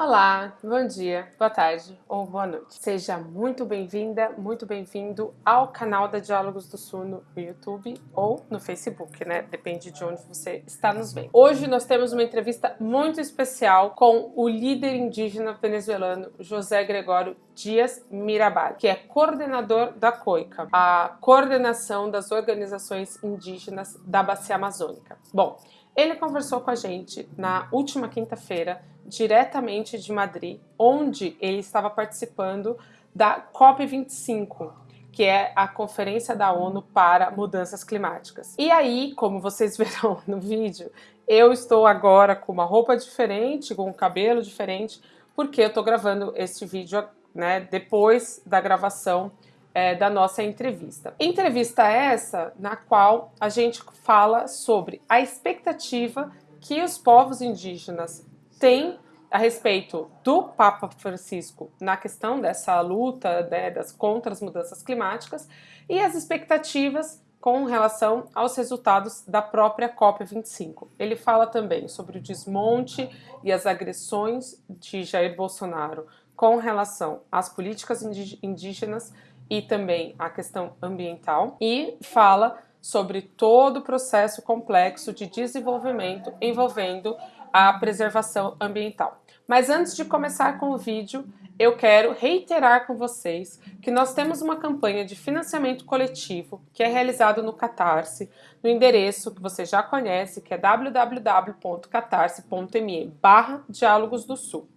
Olá, bom dia, boa tarde ou boa noite. Seja muito bem-vinda, muito bem-vindo ao canal da Diálogos do Sul no YouTube ou no Facebook, né? Depende de onde você está nos vendo. Hoje nós temos uma entrevista muito especial com o líder indígena venezuelano José Gregório Dias Mirabal, que é coordenador da COICA, a Coordenação das Organizações Indígenas da Bacia Amazônica. Bom, ele conversou com a gente na última quinta-feira, diretamente de Madrid, onde ele estava participando da COP25, que é a Conferência da ONU para Mudanças Climáticas. E aí, como vocês verão no vídeo, eu estou agora com uma roupa diferente, com um cabelo diferente, porque eu estou gravando este vídeo né, depois da gravação é, da nossa entrevista. Entrevista essa na qual a gente fala sobre a expectativa que os povos indígenas têm a respeito do Papa Francisco na questão dessa luta né, das, contra as mudanças climáticas e as expectativas com relação aos resultados da própria COP25. Ele fala também sobre o desmonte e as agressões de Jair Bolsonaro com relação às políticas indígenas e também a questão ambiental e fala sobre todo o processo complexo de desenvolvimento envolvendo a preservação ambiental. Mas antes de começar com o vídeo, eu quero reiterar com vocês que nós temos uma campanha de financiamento coletivo que é realizado no Catarse, no endereço que você já conhece, que é www.catarse.me barra Diálogos do Sul.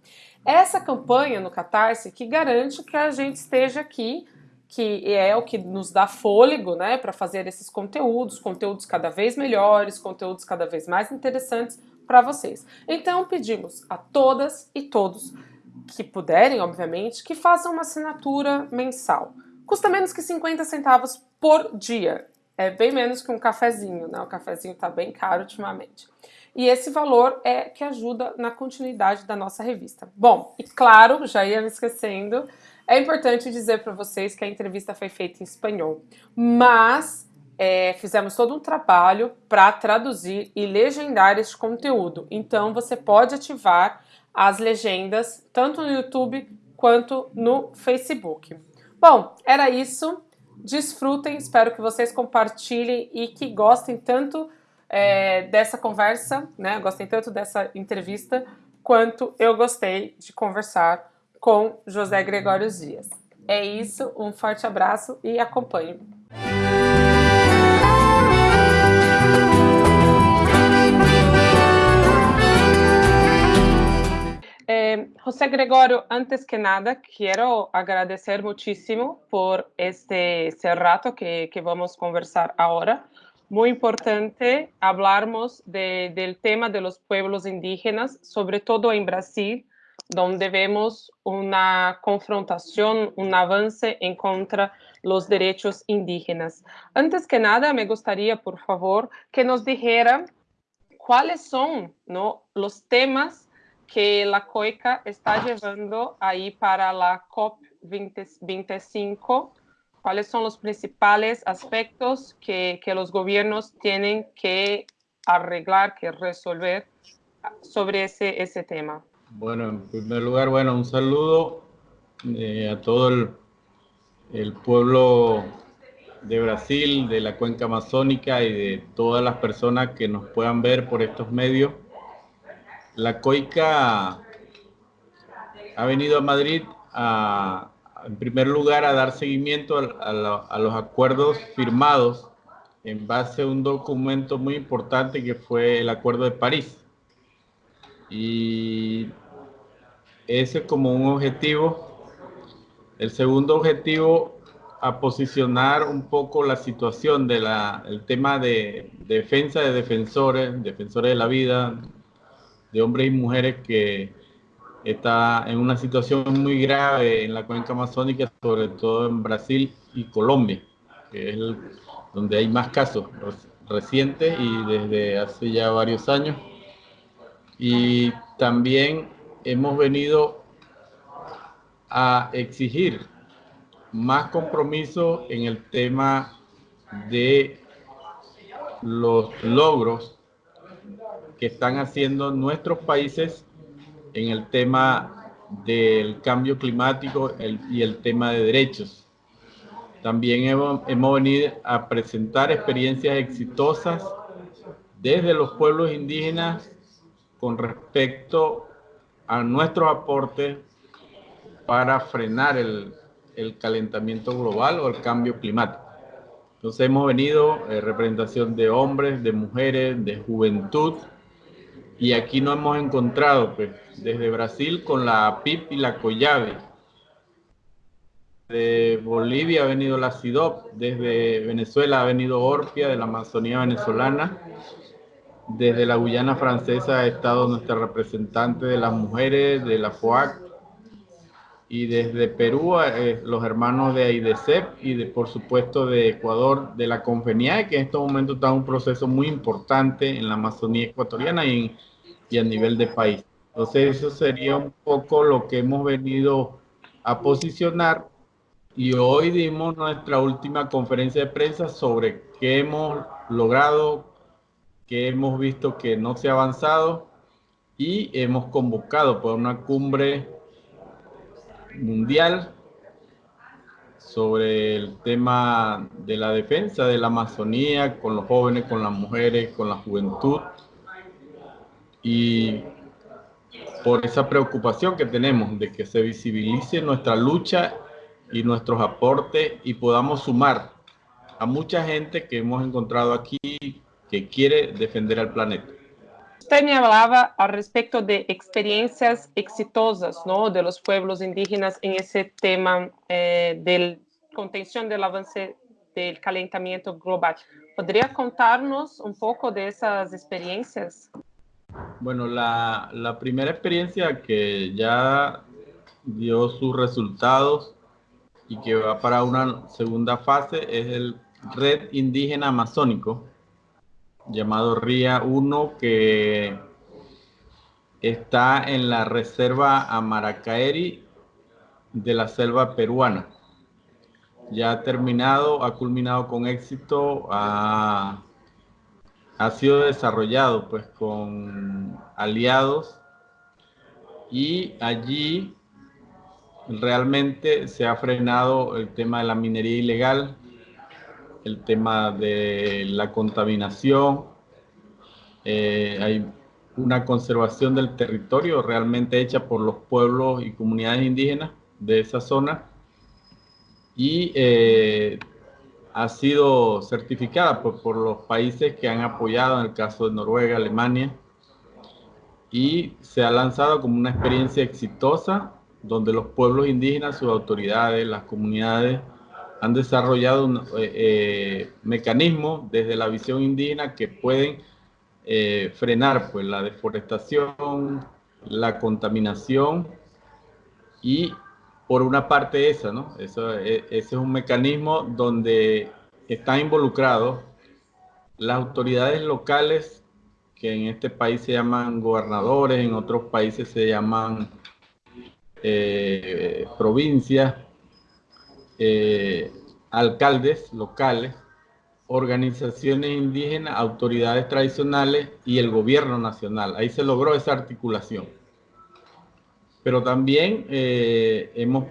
Essa campanha no Catarse que garante que a gente esteja aqui que é o que nos dá fôlego né, para fazer esses conteúdos, conteúdos cada vez melhores, conteúdos cada vez mais interessantes para vocês. Então pedimos a todas e todos que puderem, obviamente, que façam uma assinatura mensal. Custa menos que 50 centavos por dia. É bem menos que um cafezinho, né? O cafezinho está bem caro ultimamente. E esse valor é que ajuda na continuidade da nossa revista. Bom, e claro, já ia me esquecendo, é importante dizer para vocês que a entrevista foi feita em espanhol, mas é, fizemos todo um trabalho para traduzir e legendar este conteúdo. Então você pode ativar as legendas tanto no YouTube quanto no Facebook. Bom, era isso. Desfrutem, espero que vocês compartilhem e que gostem tanto é, dessa conversa, né? Gostem tanto dessa entrevista quanto eu gostei de conversar com José Gregório Dias. É isso, um forte abraço e acompanhe. Eh, José Gregorio, antes que nada, quiero agradecer muchísimo por este, este rato que, que, vamos conversar ahora. Muy importante hablarmos de, del tema de los pueblos indígenas, sobre todo en Brasil, donde vemos una confrontación, un avance en contra los derechos indígenas. Antes que nada, me gustaría, por favor, que nos dijera cuáles son los temas que la COICA está llevando ahí para la COP25, cuáles son los principales aspectos que, que los gobiernos tienen que arreglar, que resolver sobre ese, ese tema. Bueno, en primer lugar, bueno, un saludo eh, a todo el, pueblo de Brasil, de la cuenca amazónica y de todas las personas que nos puedan ver por estos medios. La COICA ha venido a Madrid a, en primer lugar a dar seguimiento a, a los acuerdos firmados en base a un documento muy importante que fue el Acuerdo de París. Y ese como un objetivo. El segundo objetivo, a posicionar un poco la situación del el tema de, defensa de defensores, defensores de la vida, de hombres y mujeres que está en una situación muy grave en la cuenca amazónica, sobre todo en Brasil y Colombia, que es donde hay más casos recientes y desde hace ya varios años. Y también hemos venido a exigir más compromiso en el tema de los logros que están haciendo nuestros países en el tema del cambio climático y el tema de derechos. También hemos, venido a presentar experiencias exitosas desde los pueblos indígenas con respecto a nuestros aportes para frenar el, el calentamiento global o el cambio climático. Entonces hemos venido en eh, representación de hombres, de mujeres, de juventud, y aquí nos hemos encontrado pues, desde Brasil con la PIP y la COYAVE. De Bolivia ha venido la CIDOP, desde Venezuela ha venido Orpia de la Amazonía venezolana, desde la Guyana francesa ha estado nuestra representante de las mujeres, de la FOAC, y desde Perú eh, los hermanos de AIDECEP y de, por supuesto de Ecuador de la Confenia, que en estos momentos está un proceso muy importante en la Amazonía ecuatoriana y, y a nivel de país. Entonces eso sería un poco lo que hemos venido a posicionar y hoy dimos nuestra última conferencia de prensa sobre qué hemos logrado, qué hemos visto que no se ha avanzado y hemos convocado por una cumbre mundial sobre el tema de la defensa de la Amazonía con los jóvenes, con las mujeres, con la juventud. Y por esa preocupación que tenemos de que se visibilice nuestra lucha y nuestros aportes y podamos sumar a mucha gente que hemos encontrado aquí que quiere defender al planeta. Usted me hablaba al respecto de experiencias exitosas ¿no? de los pueblos indígenas en ese tema eh, de contención del avance del calentamiento global. ¿Podría contarnos un poco de esas experiencias? Bueno, la, la primera experiencia que ya dio sus resultados y que va para una segunda fase es el Red Indígena Amazónico, llamado RIA 1 que está en la reserva Amaracaeri de la selva peruana. Ya ha terminado, ha culminado con éxito, ha, ha sido desarrollado pues con aliados y allí realmente se ha frenado el tema de la minería ilegal, el tema de la contaminación, eh, hay una conservación del territorio realmente hecha por los pueblos y comunidades indígenas de esa zona y eh, ha sido certificada por, por, los países que han apoyado, en el caso de Noruega, Alemania, y se ha lanzado como una experiencia exitosa donde los pueblos indígenas, sus autoridades, las comunidades han desarrollado un eh, eh, mecanismos desde la visión indígena que pueden eh, frenar pues, la deforestación, la contaminación y por una parte esa, ¿no? Eso, ese es un mecanismo donde están involucrados las autoridades locales que en este país se llaman gobernadores, en otros países se llaman provincias, eh, alcaldes locales, organizaciones indígenas, autoridades tradicionales y el gobierno nacional. Ahí se logró esa articulación. Pero también eh, hemos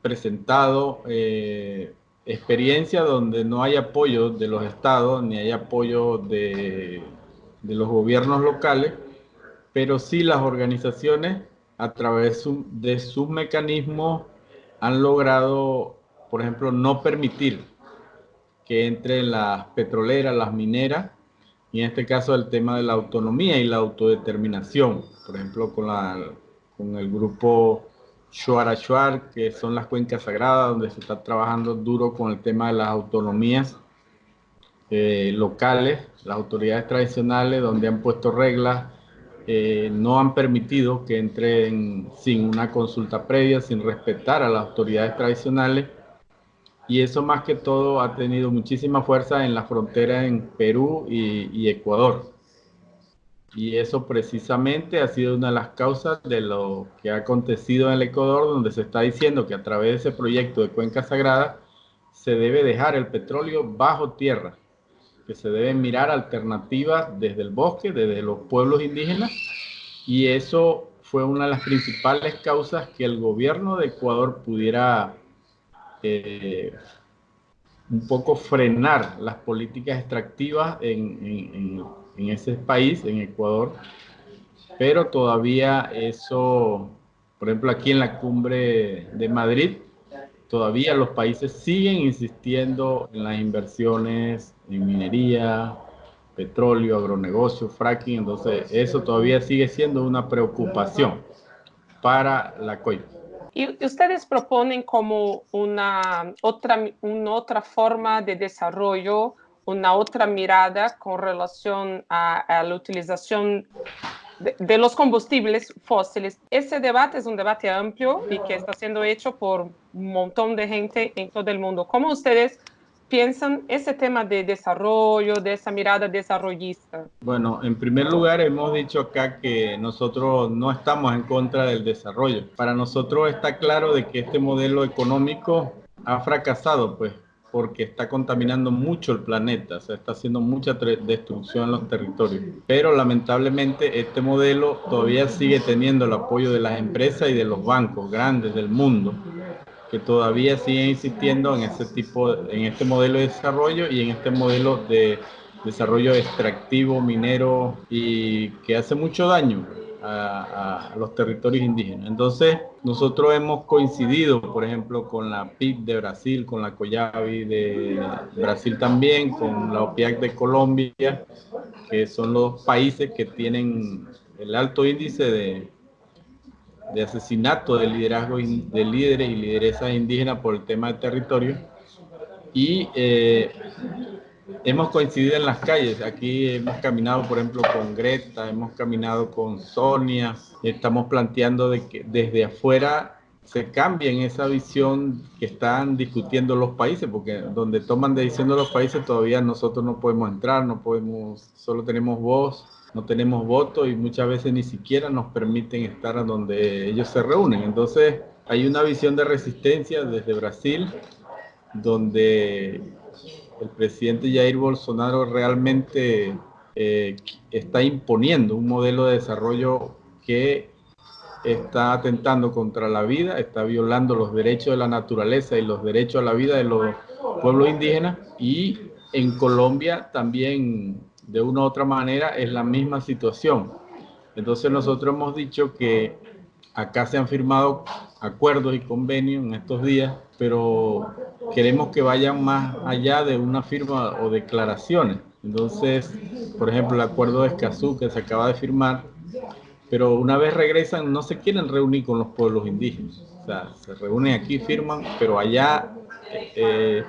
presentado eh, experiencias donde no hay apoyo de los estados ni hay apoyo de, de los gobiernos locales, pero sí las organizaciones a través de sus mecanismos han logrado por ejemplo, no permitir que entren las petroleras, las mineras, y en este caso el tema de la autonomía y la autodeterminación, por ejemplo, con, la, con el grupo Shuar, que son las cuencas sagradas, donde se está trabajando duro con el tema de las autonomías eh, locales, las autoridades tradicionales, donde han puesto reglas, eh, no han permitido que entren sin una consulta previa, sin respetar a las autoridades tradicionales y eso más que todo ha tenido muchísima fuerza en la frontera en Perú y, Ecuador. Y eso precisamente ha sido una de las causas de lo que ha acontecido en el Ecuador, donde se está diciendo que a través de ese proyecto de Cuenca Sagrada se debe dejar el petróleo bajo tierra, que se deben mirar alternativas desde el bosque, desde los pueblos indígenas, y eso fue una de las principales causas que el gobierno de Ecuador pudiera eh, un poco frenar las políticas extractivas en, en, ese país, en Ecuador, pero todavía eso, por ejemplo, aquí en la cumbre de Madrid, todavía los países siguen insistiendo en las inversiones en minería, petróleo, agronegocio, fracking, entonces eso todavía sigue siendo una preocupación para la COI. ¿Y ustedes proponen como una otra, una otra forma de desarrollo, una otra mirada con relación a, la utilización de, los combustibles fósiles? Ese debate es un debate amplio y que está siendo hecho por un montón de gente en todo el mundo. ¿Cómo ustedes piensan ese tema de desarrollo, de esa mirada desarrollista? Bueno, en primer lugar hemos dicho acá que nosotros no estamos en contra del desarrollo. Para nosotros está claro de que este modelo económico ha fracasado, pues porque está contaminando mucho el planeta, o sea, está haciendo mucha destrucción en los territorios. Pero lamentablemente este modelo todavía sigue teniendo el apoyo de las empresas y de los bancos grandes del mundo que todavía siguen insistiendo en ese tipo, en este modelo de desarrollo y en este modelo de desarrollo extractivo, minero y que hace mucho daño a, los territorios indígenas. Entonces, nosotros hemos coincidido, por ejemplo, con la PIB de Brasil, con la COYAVI de Brasil también, con la OPIAC de Colombia, que son los países que tienen el alto índice de, de asesinato de liderazgo de líderes y lideresas indígenas por el tema del territorio. Y eh, hemos coincidido en las calles. Aquí hemos caminado, por ejemplo, con Greta, hemos caminado con Sonia. Estamos planteando de que desde afuera se cambien esa visión que están discutiendo los países, porque donde toman decisiones los países todavía nosotros no podemos entrar, no podemos, solo tenemos voz no tenemos voto y muchas veces ni siquiera nos permiten estar a donde ellos se reúnen. Entonces hay una visión de resistencia desde Brasil, donde el presidente Jair Bolsonaro realmente eh, está imponiendo un modelo de desarrollo que está atentando contra la vida, está violando los derechos de la naturaleza y los derechos a la vida de los pueblos indígenas y en Colombia también de una u otra manera es la misma situación. Entonces nosotros hemos dicho que acá se han firmado acuerdos y convenios en estos días, pero queremos que vayan más allá de una firma o declaraciones. Entonces, por ejemplo, el acuerdo de Escazú que se acaba de firmar, pero una vez regresan no se quieren reunir con los pueblos indígenas. O sea, se reúnen aquí, firman, pero allá eh,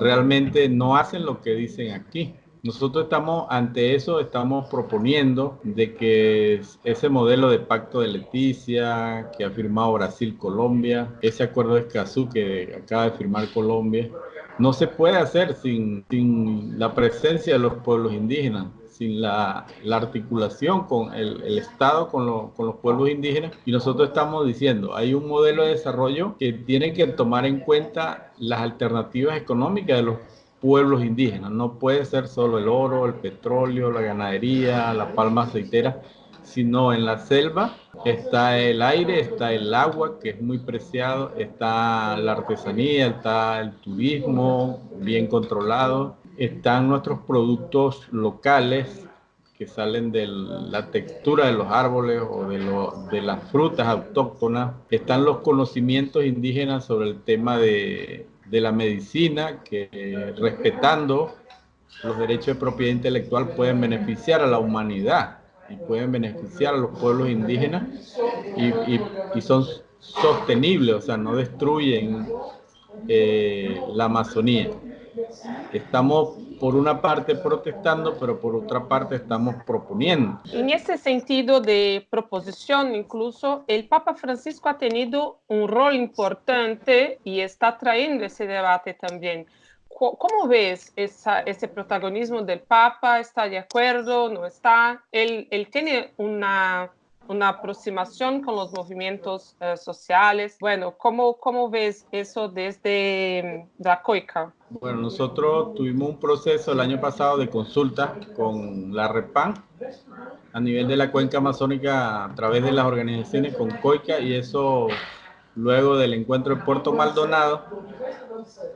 realmente no hacen lo que dicen aquí. Nosotros estamos ante eso, estamos proponiendo de que ese modelo de pacto de Leticia que ha firmado Brasil-Colombia, ese acuerdo de Escazú que acaba de firmar Colombia, no se puede hacer sin, sin la presencia de los pueblos indígenas sin la, la articulación con el, Estado, con, con, los pueblos indígenas. Y nosotros estamos diciendo, hay un modelo de desarrollo que tiene que tomar en cuenta las alternativas económicas de los pueblos indígenas. No puede ser solo el oro, el petróleo, la ganadería, la palma aceitera, sino en la selva está el aire, está el agua, que es muy preciado, está la artesanía, está el turismo bien controlado, están nuestros productos locales que salen de la textura de los árboles o de, de las frutas autóctonas, están los conocimientos indígenas sobre el tema de de la medicina que respetando los derechos de propiedad intelectual pueden beneficiar a la humanidad y pueden beneficiar a los pueblos indígenas y, y, son sostenibles, o sea, no destruyen eh, la Amazonía. Estamos por una parte protestando, pero por otra parte estamos proponiendo. En ese sentido de proposición, incluso el Papa Francisco ha tenido un rol importante y está trayendo ese debate también. ¿Cómo ves esa, ese protagonismo del Papa? ¿Está de acuerdo? ¿No está? Él, él tiene una una aproximación con los movimientos eh, sociales. Bueno, ¿cómo, ¿cómo ves eso desde mm, la COICA? Bueno, nosotros tuvimos un proceso el año pasado de consulta con la REPAN a nivel de la cuenca amazónica a través de las organizaciones con COICA y eso luego del encuentro en Puerto Maldonado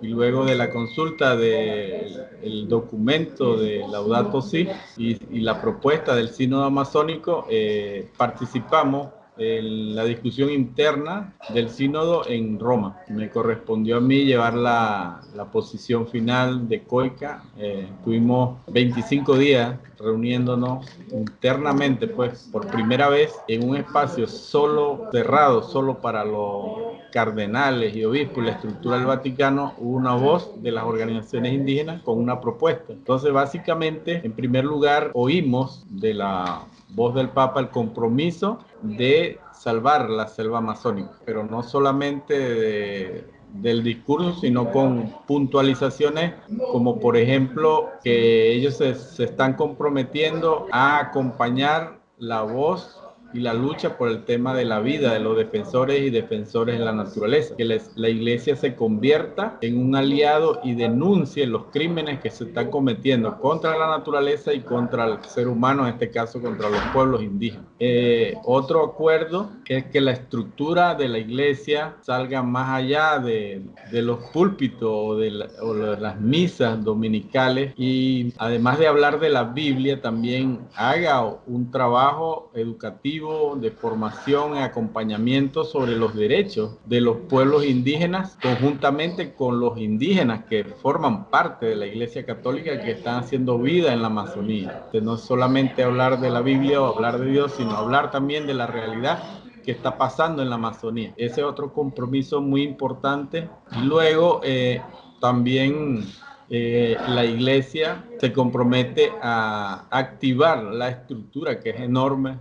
y luego de la consulta del documento de Laudato Si y, la propuesta del Sínodo Amazónico, eh, participamos la discusión interna del sínodo en Roma. Me correspondió a mí llevar la, la posición final de COICA. Eh, tuvimos 25 días reuniéndonos internamente, pues por primera vez en un espacio solo cerrado, solo para los cardenales y obispos, la estructura del Vaticano, hubo una voz de las organizaciones indígenas con una propuesta. Entonces, básicamente, en primer lugar, oímos de la voz del Papa el compromiso de salvar la selva amazónica, pero no solamente del discurso, sino con puntualizaciones como por ejemplo que ellos se, están comprometiendo a acompañar la voz y la lucha por el tema de la vida de los defensores y defensores de la naturaleza. Que la iglesia se convierta en un aliado y denuncie los crímenes que se están cometiendo contra la naturaleza y contra el ser humano, en este caso contra los pueblos indígenas. Eh, otro acuerdo es que la estructura de la iglesia salga más allá de, de los púlpitos o de, o de las misas dominicales y además de hablar de la Biblia, también haga un trabajo educativo de formación y acompañamiento sobre los derechos de los pueblos indígenas, conjuntamente con los indígenas que forman parte de la Iglesia Católica que están haciendo vida en la Amazonía. De no solamente hablar de la Biblia o hablar de Dios, sino hablar también de la realidad que está pasando en la Amazonía. Ese es otro compromiso muy importante. Y luego eh, también eh, la iglesia se compromete a activar la estructura que es enorme.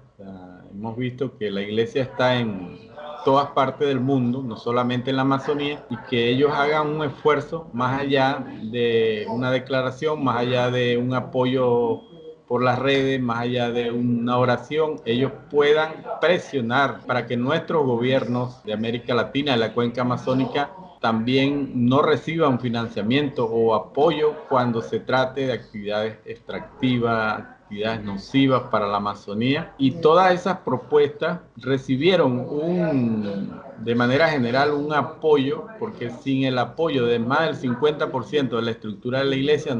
Hemos visto que la iglesia está en todas partes del mundo, no solamente en la Amazonía, y que ellos hagan un esfuerzo más allá de una declaración, más allá de un apoyo por las redes, más allá de una oración, ellos puedan presionar para que nuestros gobiernos de América Latina, de la cuenca amazónica, también no reciban financiamiento o apoyo cuando se trate de actividades extractivas, nocivas para la Amazonía. Y todas esas propuestas recibieron un, de manera general un apoyo, porque sin el apoyo de más del 50% de la estructura de la iglesia,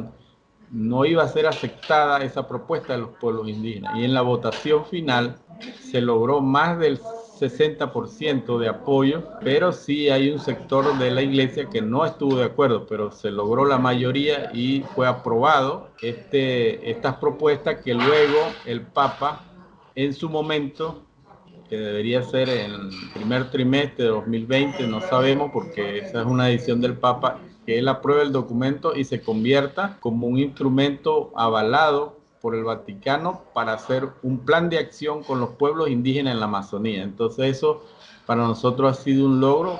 no iba a ser aceptada esa propuesta de los pueblos indígenas. Y en la votación final se logró más del 60% de apoyo, pero sí hay un sector de la iglesia que no estuvo de acuerdo, pero se logró la mayoría y fue aprobado este, estas propuestas que luego el Papa en su momento, que debería ser en el primer trimestre de 2020, no sabemos porque esa es una edición del Papa, que él apruebe el documento y se convierta como un instrumento avalado por el Vaticano para hacer un plan de acción con los pueblos indígenas en la Amazonía. Entonces eso para nosotros ha sido un logro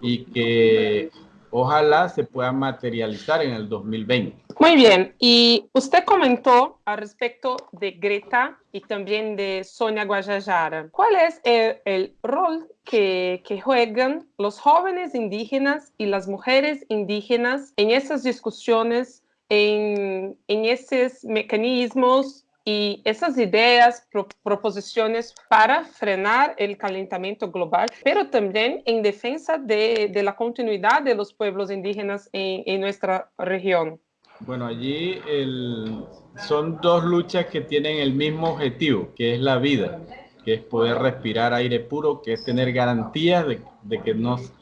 y que ojalá se pueda materializar en el 2020. Muy bien, y usted comentó al respecto de Greta y también de Sonia Guajajara. ¿Cuál es el, el rol que, que, juegan los jóvenes indígenas y las mujeres indígenas en esas discusiones en, en esos mecanismos y esas ideas, pro, proposiciones para frenar el calentamiento global, pero también en defensa de, de la continuidad de los pueblos indígenas en, en nuestra región. Bueno, allí el, son dos luchas que tienen el mismo objetivo, que es la vida, que es poder respirar aire puro, que es tener garantías de, de que nos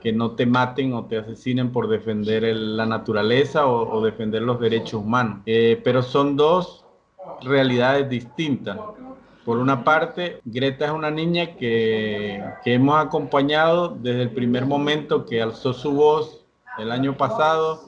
que no te maten o te asesinen por defender la naturaleza o, defender los derechos humanos. Eh, pero son dos realidades distintas. Por una parte, Greta es una niña que, que hemos acompañado desde el primer momento que alzó su voz el año pasado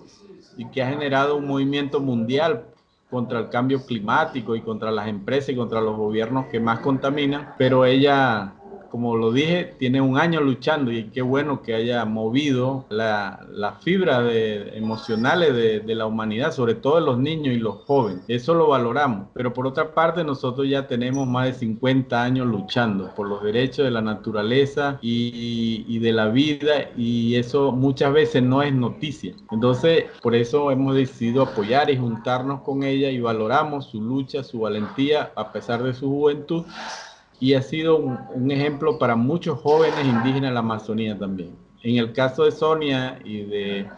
y que ha generado un movimiento mundial contra el cambio climático y contra las empresas y contra los gobiernos que más contaminan, pero ella como lo dije, tiene un año luchando y qué bueno que haya movido la, la fibra de, emocionales de, de, la humanidad, sobre todo de los niños y los jóvenes. Eso lo valoramos. Pero por otra parte, nosotros ya tenemos más de 50 años luchando por los derechos de la naturaleza y de la vida y eso muchas veces no es noticia. Entonces, por eso hemos decidido apoyar y juntarnos con ella y valoramos su lucha, su valentía a pesar de su juventud y ha sido un, ejemplo para muchos jóvenes indígenas de la Amazonía también. En el caso de Sonia y de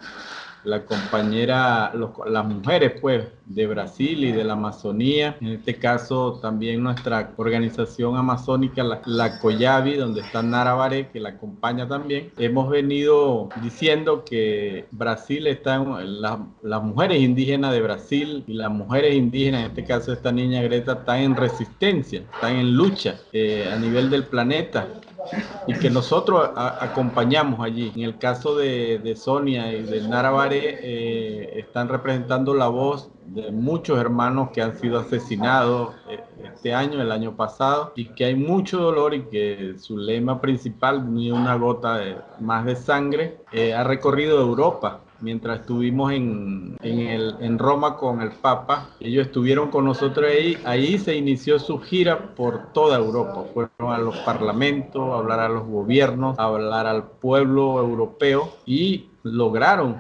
la compañera, las mujeres pues de Brasil y de la Amazonía, en este caso también nuestra organización amazónica, la, la donde está Nara que la acompaña también, hemos venido diciendo que Brasil está en la, las mujeres indígenas de Brasil y las mujeres indígenas, en este caso esta niña Greta, están en resistencia, están en lucha eh, a nivel del planeta y que nosotros a, acompañamos allí. En el caso de, de Sonia y de Naravare, eh, están representando la voz de muchos hermanos que han sido asesinados eh, este año, el año pasado, y que hay mucho dolor y que su lema principal, ni una gota de, más de sangre, eh, ha recorrido Europa mientras estuvimos en, en, el, en, Roma con el Papa. Ellos estuvieron con nosotros ahí. Ahí se inició su gira por toda Europa. Fueron a los parlamentos, a hablar a los gobiernos, a hablar al pueblo europeo y lograron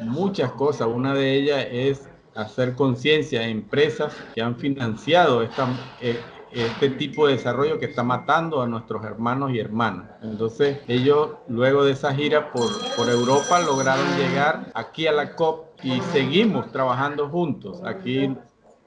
muchas cosas. Una de ellas es hacer conciencia a empresas que han financiado esta, eh, este tipo de desarrollo que está matando a nuestros hermanos y hermanas. Entonces ellos luego de esa gira por, por Europa lograron llegar aquí a la COP y seguimos trabajando juntos. Aquí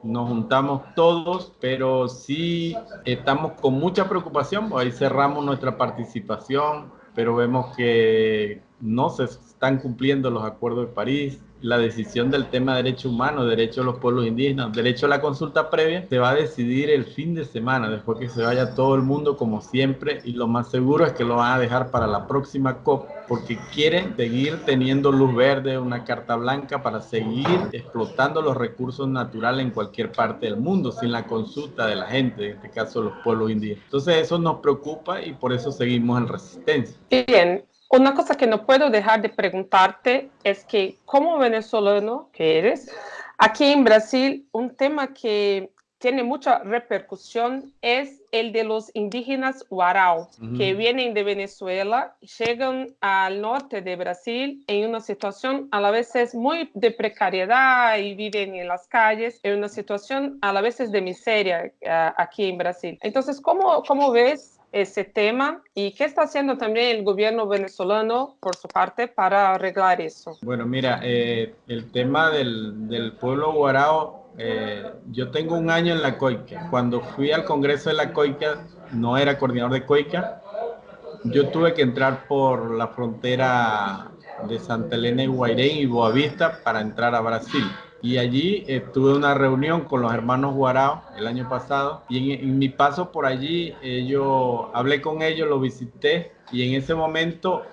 nos juntamos todos, pero sí estamos con mucha preocupación, ahí cerramos nuestra participación, pero vemos que no se están cumpliendo los acuerdos de París, la decisión del tema de derechos humanos, derechos de los pueblos indígenas, derecho a la consulta previa, se va a decidir el fin de semana, después que se vaya todo el mundo como siempre, y lo más seguro es que lo van a dejar para la próxima COP, porque quieren seguir teniendo luz verde, una carta blanca para seguir explotando los recursos naturales en cualquier parte del mundo, sin la consulta de la gente, en este caso los pueblos indígenas. Entonces eso nos preocupa y por eso seguimos en resistencia. Bien, una cosa que no puedo dejar de preguntarte es que como venezolano que eres, aquí en Brasil un tema que tiene mucha repercusión es el de los indígenas Warao, uh -huh. que vienen de Venezuela, llegan al norte de Brasil en una situación a la vez muy de precariedad y viven en las calles, en una situación a la vez de miseria uh, aquí en Brasil. Entonces, ¿cómo, cómo ves ese tema y qué está haciendo también el gobierno venezolano por su parte para arreglar eso. Bueno, mira, eh, el tema del, del pueblo guarao, eh, yo tengo un año en la COICA. Cuando fui al Congreso de la COICA, no era coordinador de COICA, yo tuve que entrar por la frontera de Santa Elena y Guairén y Boavista para entrar a Brasil y allí eh, tuve una reunión con los hermanos Guarao el año pasado. Y en, mi paso por allí eh, yo hablé con ellos, lo visité. Y en ese momento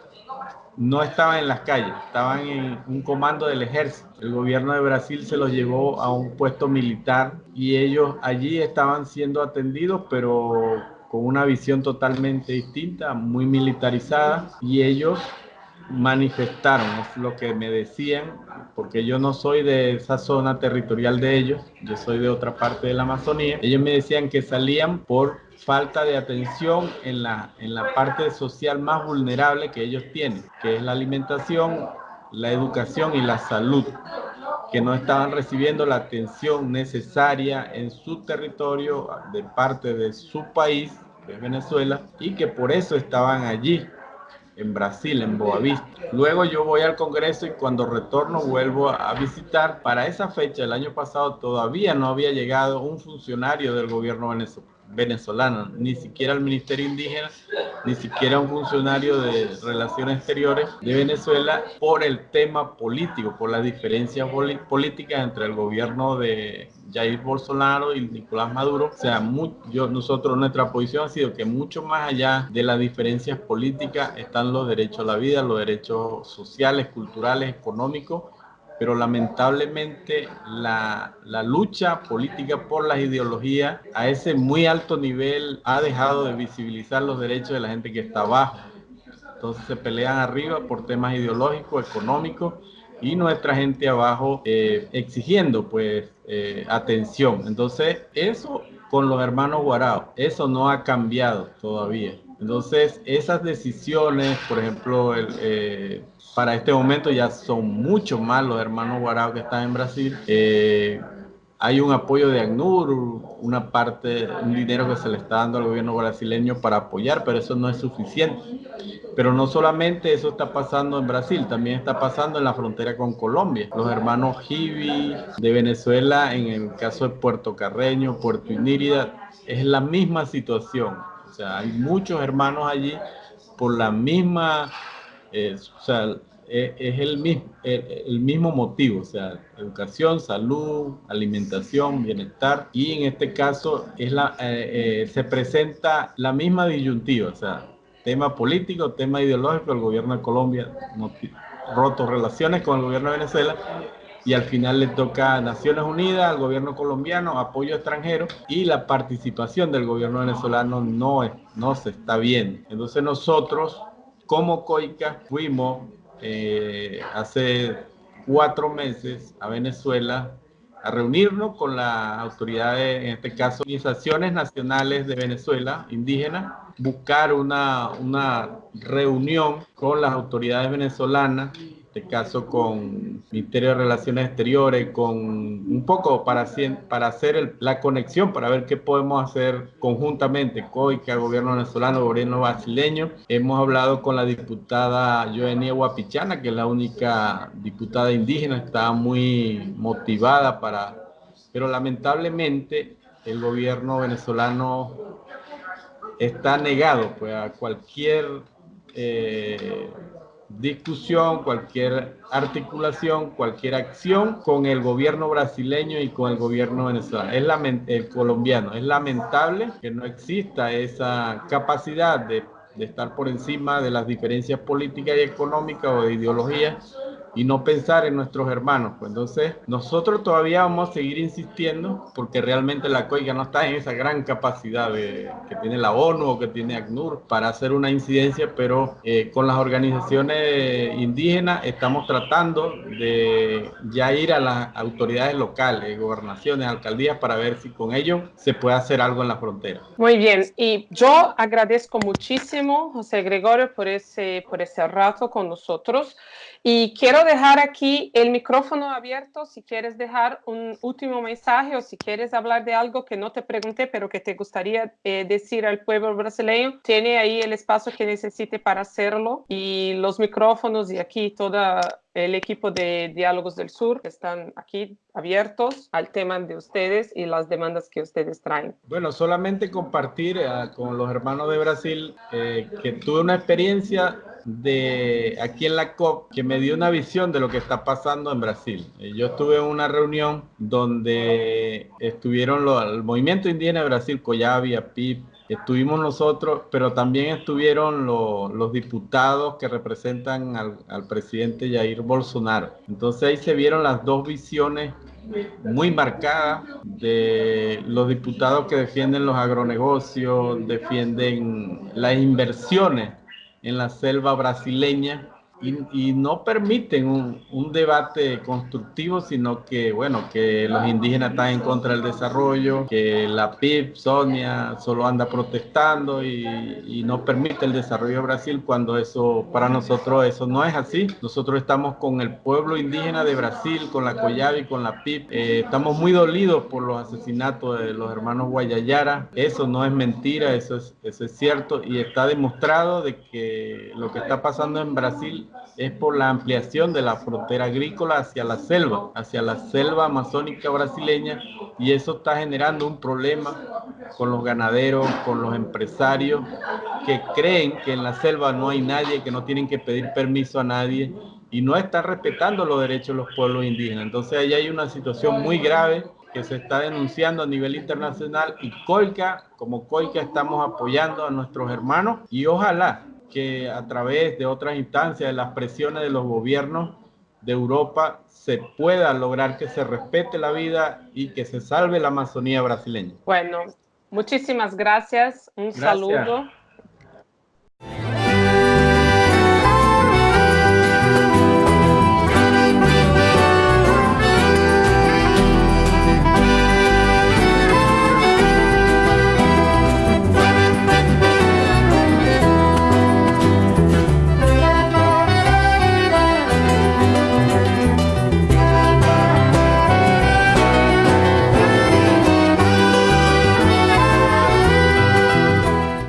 no estaban en las calles, estaban en un comando del ejército. El gobierno de Brasil se los llevó a un puesto militar. Y ellos allí estaban siendo atendidos, pero con una visión totalmente distinta, muy militarizada. Y ellos manifestaron, es lo que me decían, porque yo no soy de esa zona territorial de ellos, yo soy de otra parte de la Amazonía. Ellos me decían que salían por falta de atención en la, en la parte social más vulnerable que ellos tienen, que es la alimentación, la educación y la salud, que no estaban recibiendo la atención necesaria en su territorio de parte de su país, que es Venezuela, y que por eso estaban allí en Brasil, en Boavista. Luego yo voy al Congreso y cuando retorno vuelvo a visitar. Para esa fecha, el año pasado, todavía no había llegado un funcionario del gobierno venezolano, ni siquiera el Ministerio Indígena, ni siquiera un funcionario de Relaciones Exteriores de Venezuela por el tema político, por las diferencias políticas entre el gobierno de Jair Bolsonaro y Nicolás Maduro. O sea, muy, nosotros, nuestra posición ha sido que mucho más allá de las diferencias políticas están los derechos a la vida, los derechos sociales, culturales, económicos, pero lamentablemente la, la, lucha política por las ideologías a ese muy alto nivel ha dejado de visibilizar los derechos de la gente que está abajo. Entonces se pelean arriba por temas ideológicos, económicos y nuestra gente abajo eh, exigiendo pues eh, atención. Entonces eso con los hermanos Guarao, eso no ha cambiado todavía. Entonces esas decisiones, por ejemplo, el, eh, para este momento ya son mucho más los hermanos Guarao que están en Brasil. Eh, hay un apoyo de ACNUR, una parte, un dinero que se le está dando al gobierno brasileño para apoyar, pero eso no es suficiente. Pero no solamente eso está pasando en Brasil, también está pasando en la frontera con Colombia. Los hermanos Jibi de Venezuela, en el caso de Puerto Carreño, Puerto Inírida, es la misma situación. O sea, hay muchos hermanos allí por la misma es, o sea, e, es, el, mismo, el, mismo motivo, o sea, educación, salud, alimentación, bienestar, y en este caso es la, eh, eh, se presenta la misma disyuntiva, o sea, tema político, tema ideológico, el gobierno de Colombia roto relaciones con el gobierno de Venezuela y al final le toca a Naciones Unidas, al gobierno colombiano, apoyo extranjero y la participación del gobierno venezolano no, no se está viendo. Entonces nosotros como COICA fuimos eh, hace cuatro meses a Venezuela a reunirnos con las autoridades, en este caso, organizaciones nacionales de Venezuela, indígenas, buscar una, una reunión con las autoridades venezolanas este caso con el Ministerio de Relaciones Exteriores, con un poco para, para hacer la conexión, para ver qué podemos hacer conjuntamente, COICA, gobierno venezolano, gobierno brasileño. Hemos hablado con la diputada Joenia Guapichana, que es la única diputada indígena, está muy motivada para... Pero lamentablemente el gobierno venezolano está negado pues, a cualquier... Eh, discusión, cualquier articulación, cualquier acción con el gobierno brasileño y con el gobierno venezolano. Es el colombiano. Es lamentable que no exista esa capacidad de, de estar por encima de las diferencias políticas y económicas o de ideología y no pensar en nuestros hermanos. Pues entonces, nosotros todavía vamos a seguir insistiendo porque realmente la COIGA no está en esa gran capacidad que tiene la ONU o que tiene ACNUR para hacer una incidencia, pero eh, con las organizaciones indígenas estamos tratando de ya ir a las autoridades locales, gobernaciones, alcaldías, para ver si con ellos se puede hacer algo en la frontera. Muy bien, y yo agradezco muchísimo, José Gregorio, por ese, por ese rato con nosotros. Y quiero dejar aquí el micrófono abierto si quieres dejar un último mensaje o si quieres hablar de algo que no te pregunté, pero que te gustaría eh, decir al pueblo brasileño. Tiene ahí el espacio que necesite para hacerlo y los micrófonos y aquí todo el equipo de Diálogos del Sur están aquí abiertos al tema de ustedes y las demandas que ustedes traen. Bueno, solamente compartir eh, con los hermanos de Brasil eh, que tuve una experiencia de aquí en la COP que me dio una visión de lo que está pasando en Brasil. Eh, yo estuve en una reunión donde estuvieron los, el movimiento indígena de Brasil, Coyavia, PIP, estuvimos nosotros, pero también estuvieron los diputados que representan al, presidente Jair Bolsonaro. Entonces ahí se vieron las dos visiones muy marcadas de los diputados que defienden los agronegocios, defienden las inversiones en la selva brasileña y, no permiten un, debate constructivo, sino que, bueno, que los indígenas están en contra del desarrollo, que la PIB, Sonia, solo anda protestando y, no permite el desarrollo de Brasil cuando eso, para nosotros, eso no es así. Nosotros estamos con el pueblo indígena de Brasil, con la Coyavi, con la PIB. Eh, estamos muy dolidos por los asesinatos de los hermanos Guayayara. Eso no es mentira, eso es, eso es cierto y está demostrado de que lo que está pasando en Brasil es por la ampliación de la frontera agrícola hacia la selva, hacia la selva amazónica brasileña, y eso está generando un problema con los ganaderos, con los empresarios que creen que en la selva no hay nadie, que no tienen que pedir permiso a nadie y no están respetando los derechos de los pueblos indígenas. Entonces ahí hay una situación muy grave que se está denunciando a nivel internacional y COICA, como COICA estamos apoyando a nuestros hermanos y ojalá que a través de otras instancias, de las presiones de los gobiernos, de Europa se pueda lograr que se respete la vida y que se salve la Amazonía brasileña. Bueno, muchísimas gracias. Un Gracias. saludo